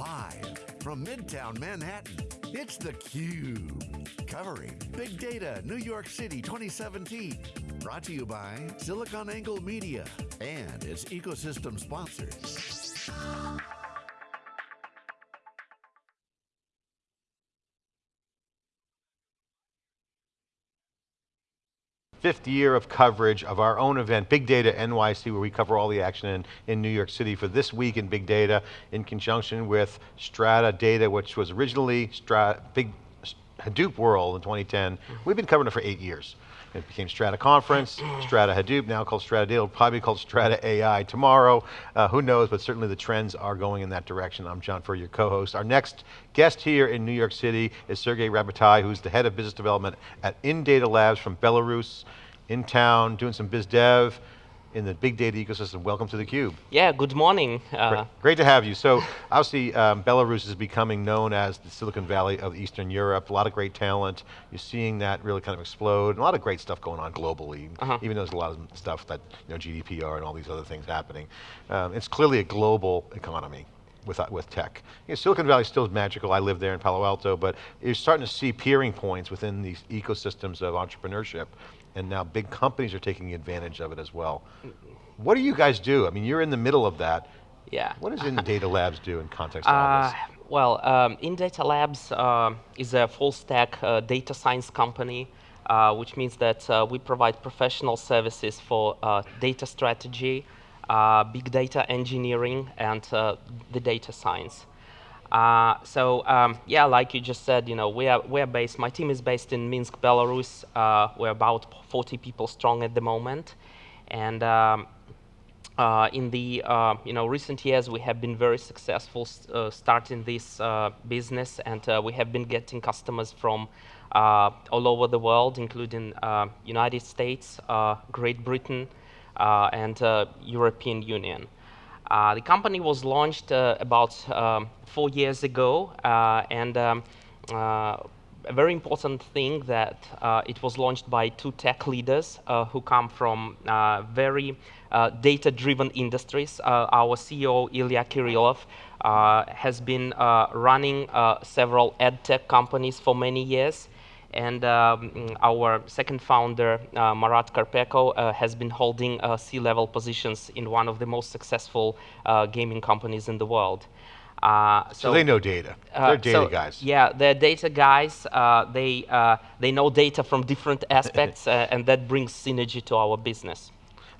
Live from Midtown Manhattan, it's theCUBE. Covering Big Data New York City 2017. Brought to you by SiliconANGLE Media and its ecosystem sponsors. Fifth year of coverage of our own event, Big Data NYC, where we cover all the action in, in New York City for this week in Big Data, in conjunction with Strata Data, which was originally Strata, Big Hadoop World in 2010. Mm-hmm. We've been covering it for eight years. It became Strata Conference, Strata Hadoop, now called Strata Data, probably called Strata AI tomorrow. Uh, who knows, but certainly the trends are going in that direction. I'm John Furrier, your co-host. Our next guest here in New York City is Sergey Rabotai, who's the head of business development at InData Labs from Belarus, in town, doing some biz dev in the big data ecosystem. Welcome to theCUBE. Yeah, good morning. Uh, great, great, to have you. So obviously um, Belarus is becoming known as the Silicon Valley of Eastern Europe, a lot of great talent. You're seeing that really kind of explode, a lot of great stuff going on globally, uh -huh. even though there's a lot of stuff that, you know, GDPR and all these other things happening. Um, it's clearly a global economy with, uh, with tech. You know, Silicon Valley still is magical, I live there in Palo Alto, but you're starting to see peering points within these ecosystems of entrepreneurship and now big companies are taking advantage of it as well. What do you guys do? I mean, you're in the middle of that. Yeah. What does InData Labs do in context of all this? Uh, well, um, InData Labs uh, is a full stack uh, data science company, uh, which means that uh, we provide professional services for uh, data strategy, big data engineering, and the data science. Uh, so um, yeah, like you just said, you know, we are we are based. My team is based in Minsk, Belarus. Uh, we're about 40 people strong at the moment, and um, uh, in the uh, you know recent years, we have been very successful uh, starting this uh, business, and we have been getting customers from all over the world, including United States, Great Britain, and European Union. Uh, the company was launched uh, about um, four years ago, uh, and um, uh, a very important thing that uh, it was launched by two tech leaders who come from very data-driven industries. our CEO, Ilya Kirillov, has been running several ed tech companies for many years, and um, our second founder, uh, Marat Karpeko, uh, has been holding uh, C-level positions in one of the most successful uh, gaming companies in the world. Uh, so, so, they know data. Uh, they're data so, guys. Yeah, they're data guys. they they know data from different aspects, and that brings synergy to our business.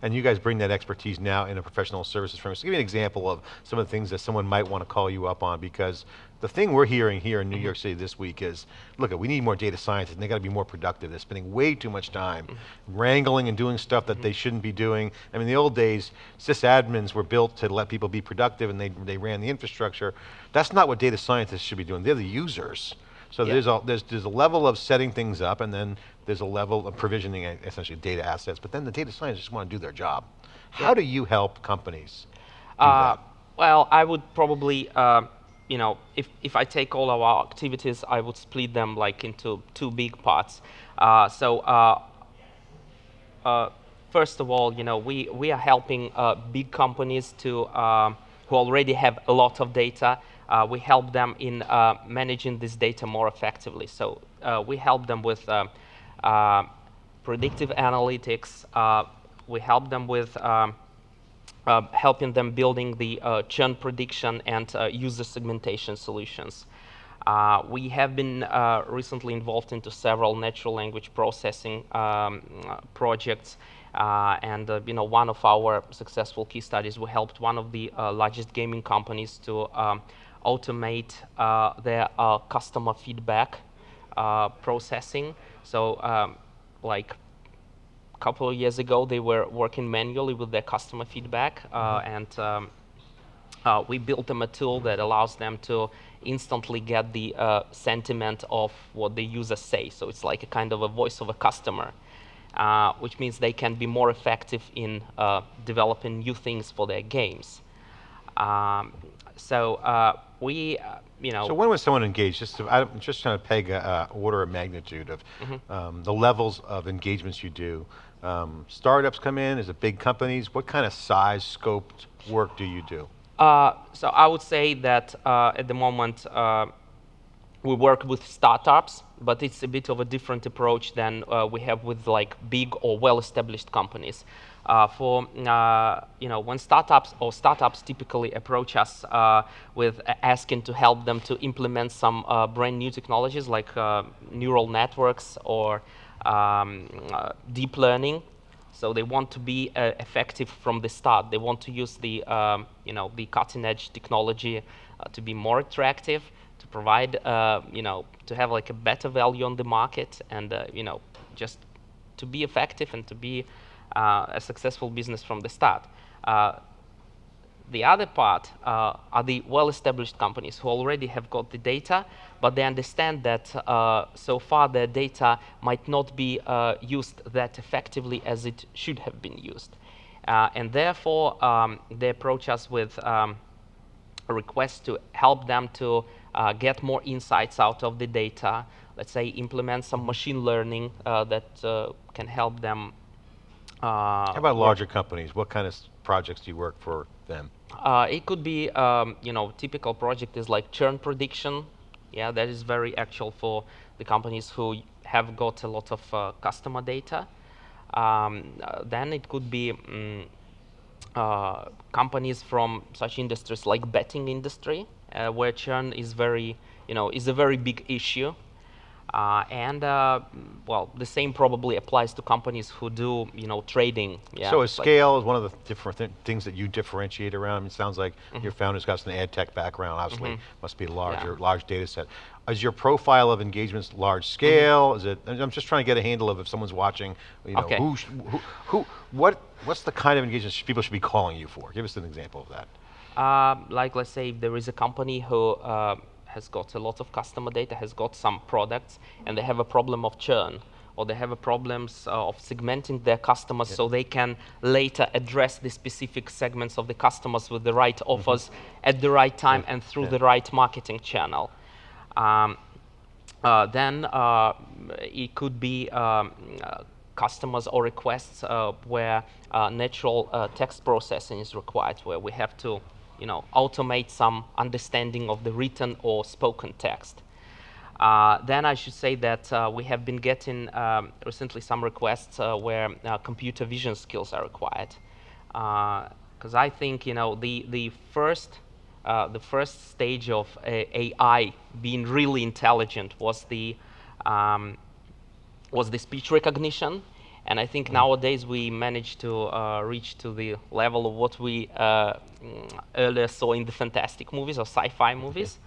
And you guys bring that expertise now in a professional services firm. So give me an example of some of the things that someone might want to call you up on because the thing we're hearing here in New York City this week is, look, we need more data scientists and they got to be more productive. They're spending way too much time mm -hmm. wrangling and doing stuff that mm -hmm. they shouldn't be doing. I mean, the old days, sysadmins were built to let people be productive and they, they ran the infrastructure. That's not what data scientists should be doing. They're the users. So yep. there's, a, there's, there's a level of setting things up and then there's a level of provisioning essentially data assets, but then the data scientists just want to do their job. How do you help companies uh, Well, I would probably, uh, you know, if, if I take all our activities, I would split them like into two big parts. Uh, so uh, uh, first of all, you know, we, we are helping uh, big companies to, who already have a lot of data uh, we help them in managing this data more effectively. So we help them with predictive analytics. We help them with um, helping them building the churn prediction and user segmentation solutions. we have been recently involved into several natural language processing um, projects uh, and uh, you know, one of our successful key studies, we helped one of the uh, largest gaming companies to um, automate uh, their uh, customer feedback uh, processing. So um, like couple of years ago, they were working manually with their customer feedback, mm -hmm. and um, uh, we built them a tool that allows them to instantly get the uh, sentiment of what the users say. So it's like a kind of a voice of a customer, uh, which means they can be more effective in developing new things for their games. Um, so we, uh, you know. So when was someone engaged? Just to, I'm just trying to peg a, order of magnitude of mm -hmm. um, the levels of engagements you do. Um, startups come in, is it big companies? What kind of size, scoped work do you do? Uh, so I would say that uh, at the moment uh, we work with startups, but it's a bit of a different approach than uh, we have with like big or well-established companies. Uh, for uh, you know, when startups or startups typically approach us with asking to help them to implement some brand new technologies like neural networks or um, deep learning, so they want to be uh, effective from the start. They want to use the, um, you know, the cutting edge technology uh, to be more attractive, to provide, uh, you know, to have like a better value on the market and, uh, you know, just to be effective and to be uh, a successful business from the start. The other part uh, are the well-established companies who already have got the data, but they understand that uh, so far their data might not be uh, used that effectively as it should have been used. Uh, and therefore, um, they approach us with um, a request to help them to uh, get more insights out of the data, let's say implement some machine learning uh, that can help them. How about larger companies? What kind of projects do you work for them? Uh, it could be, um, you know, typical project is like churn prediction. Yeah, that is very actual for the companies who have got a lot of uh, customer data. Um, uh, then it could be um, companies from such industries like betting industry, uh, where churn is very, you know, is a very big issue. Uh, and uh, well, the same probably applies to companies who do, you know, trading. Yeah, so, a scale is one of the different th things that you differentiate around. I mean, it sounds like mm -hmm. your founder's got some ad tech background. Obviously, mm -hmm. must be a larger, yeah. large data set. Is your profile of engagements large scale? Mm -hmm. Is it? I'm just trying to get a handle of if someone's watching. You know, okay. who, who, who, what, what's the kind of engagements people should be calling you for? Give us an example of that. Uh, like, let's say there is a company who. Uh, has got a lot of customer data, has got some products, and they have a problem of churn, or they have a problems uh, of segmenting their customers yeah. so they can later address the specific segments of the customers with the right mm -hmm. offers at the right time yeah. and through yeah. the right marketing channel. Um, uh, then uh, it could be um, uh, customers or requests uh, where uh, natural text processing is required, where we have to you know, automate some understanding of the written or spoken text. Uh, then I should say that uh, we have been getting um, recently some requests uh, where uh, computer vision skills are required. Because uh, I think you know the the first uh, the first stage of AI being really intelligent was the um, was the speech recognition and I think mm. nowadays we managed to uh, reach to the level of what we uh, earlier saw in the fantastic movies or sci-fi movies.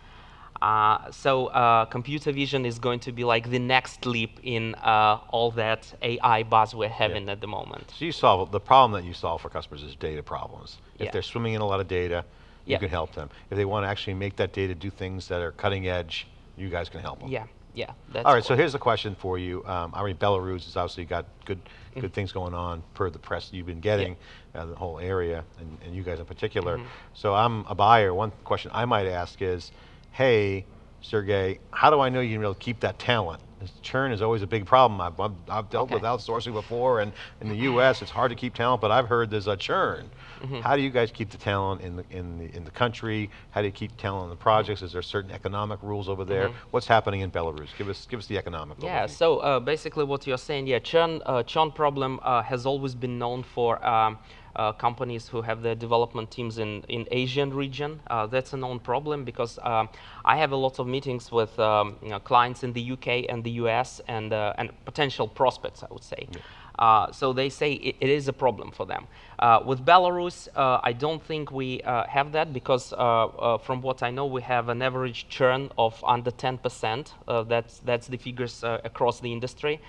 Uh, so uh, computer vision is going to be like the next leap in uh, all that AI buzz we're having yeah. at the moment. So you solve, the problem that you solve for customers is data problems. If yeah. they're swimming in a lot of data, you yeah. can help them. If they want to actually make that data do things that are cutting edge, you guys can help them. Yeah yeah. All right, so here's a question for you. Um, I mean, Belarus has obviously got good mm -hmm. good things going on per the press you've been getting, yeah. uh, the whole area, and, and, you guys in particular. Mm -hmm. So I'm a buyer. One question I might ask is, hey, Sergey, how do I know you can really keep that talent? Churn is always a big problem. I've, I've, I've dealt okay. with outsourcing before, and in the U.S. it's hard to keep talent, but I've heard there's a churn. Mm -hmm. How do you guys keep the talent in the, in, the, in the country? How do you keep talent in the projects? Is there certain economic rules over there? Mm -hmm. What's happening in Belarus? Give us, give us the economic Yeah, overview. so uh, basically what you're saying, yeah, churn, uh, churn problem uh, has always been known for um, uh, companies who have their development teams in, in Asian region. Uh, that's a known problem because um, I have a lot of meetings with um, you know, clients in the UK and the US and, uh, and potential prospects, I would say. Yeah. Uh, so they say it, it is a problem for them. Uh, with Belarus, uh, I don't think we have that because from what I know, we have an average churn of under 10%. that's, that's the figures across the industry.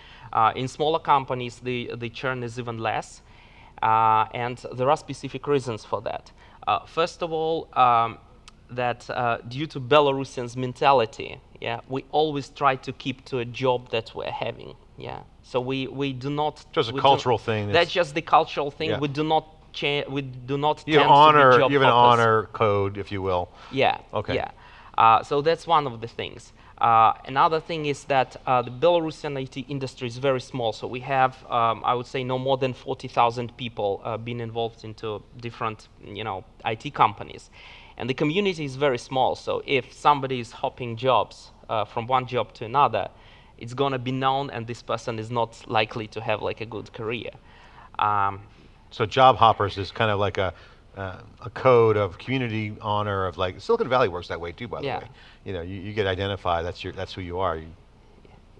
in smaller companies, the, the churn is even less. Uh, and there are specific reasons for that. Uh, first of all, um, that uh, due to Belarusians' mentality, yeah, we always try to keep to a job that we're having. Yeah, so we we do not just a cultural thing. That's just the cultural thing. Yeah. We do not change we do not you honor you have an honor code, if you will. Yeah. Okay. Yeah. Uh, so that's one of the things. Uh, another thing is that uh, the Belarusian IT industry is very small, so we have, um, I would say, no more than 40,000 people being involved into different, you know, IT companies. And the community is very small, so if somebody is hopping jobs from one job to another, it's going to be known and this person is not likely to have like a good career. Um, so job hoppers is kind of like a, uh, a code of community honor of like, Silicon Valley works that way too, by the way. You know, you, you, get identified, that's, your, that's who you are. You,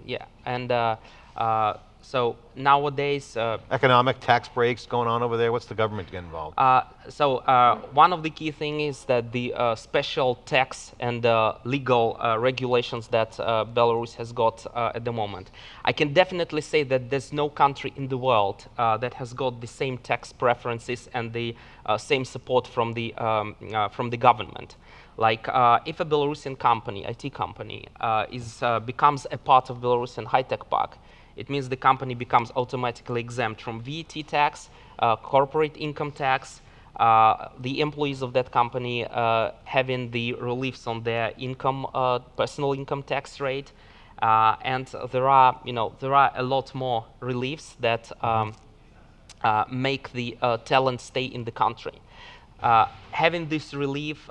yeah, and uh, uh, so nowadays... Uh, Economic tax breaks going on over there, what's the government get involved? Uh, so uh, one of the key things is that the uh, special tax and legal regulations that Belarus has got at the moment. I can definitely say that there's no country in the world that has got the same tax preferences and the same support from the, um, from the government. Like uh, if a Belarusian company, IT company, uh, is, uh, becomes a part of Belarusian high-tech park, it means the company becomes automatically exempt from VAT tax, uh, corporate income tax, uh, the employees of that company uh, having the reliefs on their income, uh, personal income tax rate, uh, and there are, you know, there are a lot more reliefs that um, uh, make the talent stay in the country. having this relief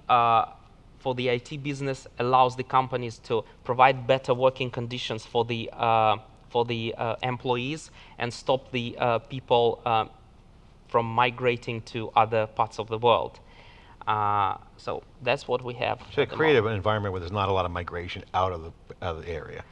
for the IT business allows the companies to provide better working conditions for the for the uh, employees and stop the uh, people uh, from migrating to other parts of the world. Uh, so that's what we have. So create an environment where there's not a lot of migration out of the, out of the area.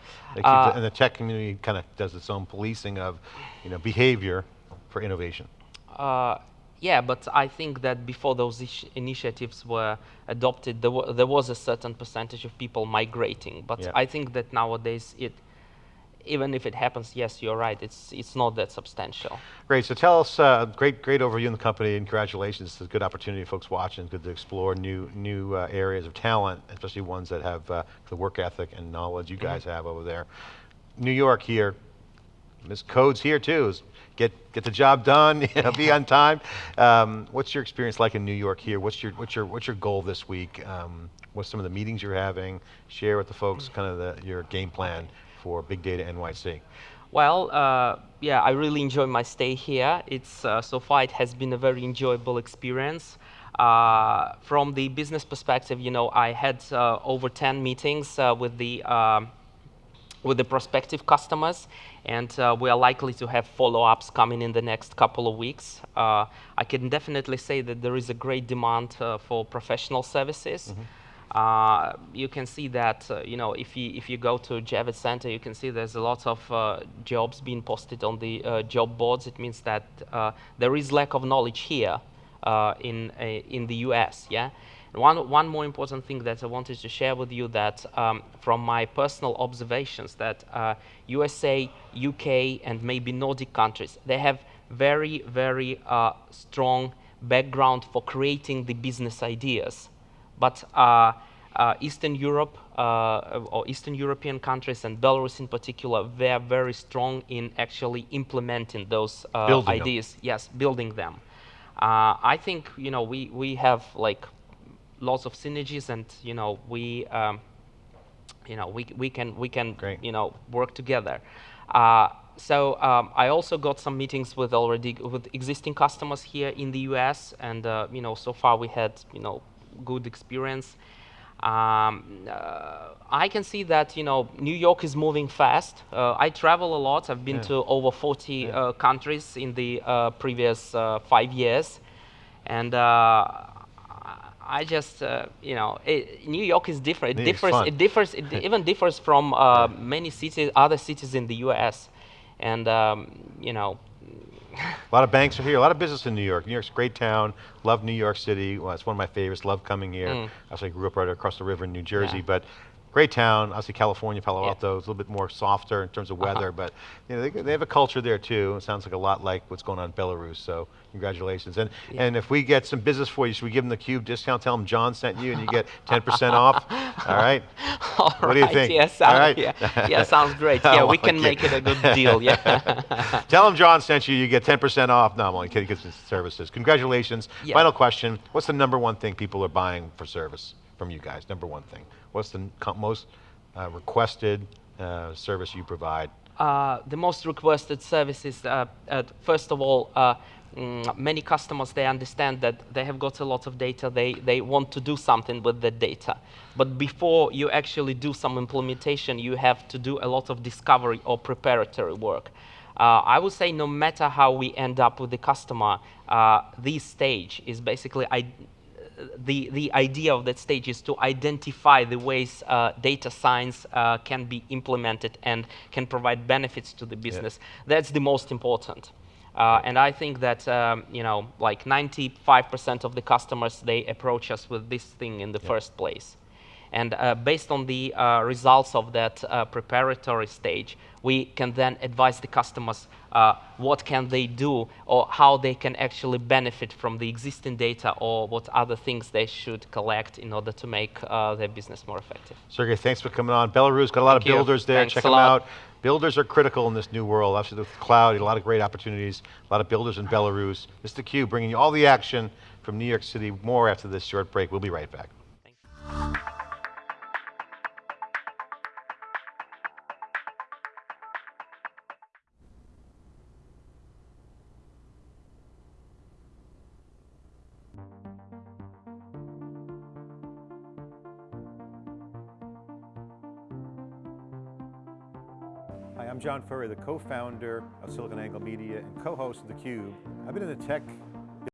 Uh, and the tech community kind of does its own policing of you know, behavior for innovation. Uh, yeah, but I think that before those initiatives were adopted, there, there, was a certain percentage of people migrating. But yeah. I think that nowadays it, even if it happens, yes, you're right, it's, it's not that substantial. Great, so tell us, uh, great, great overview in the company and congratulations. It's a good opportunity folks watching, good to explore new, new uh, areas of talent, especially ones that have uh, the work ethic and knowledge you guys mm -hmm. have over there. New York here, Ms. Codes here too, get, get the job done, you know, be on time. Um, what's your experience like in New York here? What's your, what's your, what's your goal this week? Um, what's some of the meetings you're having? Share with the folks kind of the, your game plan for Big Data NYC? Well, uh, yeah, I really enjoy my stay here. It's uh, so far it has been a very enjoyable experience. Uh, from the business perspective, you know, I had uh, over 10 meetings uh, with the um, with the prospective customers, and uh, we are likely to have follow-ups coming in the next couple of weeks. I can definitely say that there is a great demand for professional services. Mm -hmm. Uh, you can see that, uh, you know, if you, if you go to Javits Center, you can see there's a lot of uh, jobs being posted on the uh, job boards. It means that uh, there is lack of knowledge here in, in the US, yeah? One, one more important thing that I wanted to share with you that um, from my personal observations that USA, UK, and maybe Nordic countries, they have very, very strong background for creating the business ideas. But uh, uh, Eastern Europe uh, or Eastern European countries and Belarus in particular, they are very strong in actually implementing those ideas. Them. Yes, building them. I think you know we we have like lots of synergies, and you know we. Um, you know, we, we can, we can Great. you know, work together. Uh, so um, I also got some meetings with already with existing customers here in the U.S. and uh, you know so far we had you know good experience. Um, uh, I can see that you know New York is moving fast. Uh, I travel a lot. I've been yeah. to over 40 yeah. uh, countries in the uh, previous uh, five years, and uh, I just you know it, New York is different. It, differs. It differs. It even differs from many cities, other cities in the U.S. And um, you know a lot of banks are here, a lot of business in New York. New York's a great town, love New York City. Well, it's one of my favorites, love coming here. Mm. Actually, I grew up right across the river in New Jersey, yeah. but great town. Obviously, California, Palo Alto is a little bit more softer in terms of uh-huh. weather, uh -huh. but you know, they, they, have a culture there too. It sounds like a lot like what's going on in Belarus. So congratulations. And yeah. and if we get some business for you, should we give them the Cube discount? Tell them John sent you, and you get 10% off. All right. All what right. do you think? Yeah, sounds, All right. yeah, yeah, sounds great. Yeah, we can make it a good deal. Yeah. Tell them John sent you. You get 10% off. No, I'm only kidding. Get some services. Congratulations. Yeah. Final question: What's the number one thing people are buying for service? From you guys? Number one thing. What's the most uh, requested uh, service you provide? Uh, the most requested services, uh, uh, first of all, uh, mm, many customers, they understand that they have got a lot of data, they, they want to do something with the data. But before you actually do some implementation, you have to do a lot of discovery or preparatory work. Uh, I would say no matter how we end up with the customer, uh, this stage is basically I, the, the idea of that stage is to identify the ways uh, data science uh, can be implemented and can provide benefits to the business. That's the most important. Uh, and I think that um, you know, like 95% of the customers they approach us with this thing in the first place. And uh, based on the uh, results of that uh, preparatory stage, we can then advise the customers uh, what can they do or how they can actually benefit from the existing data or what other things they should collect in order to make uh, their business more effective. Sergey, thanks for coming on. Belarus got a lot Thank of you. builders there. Thanks Check them lot. out. Builders are critical in this new world. Obviously, with cloud, a lot of great opportunities. A lot of builders in Belarus. Mr. Q bringing you all the action from New York City. More after this short break. We'll be right back. John Furrier, the co-founder of SiliconANGLE Media and co-host of theCUBE. I've been in the tech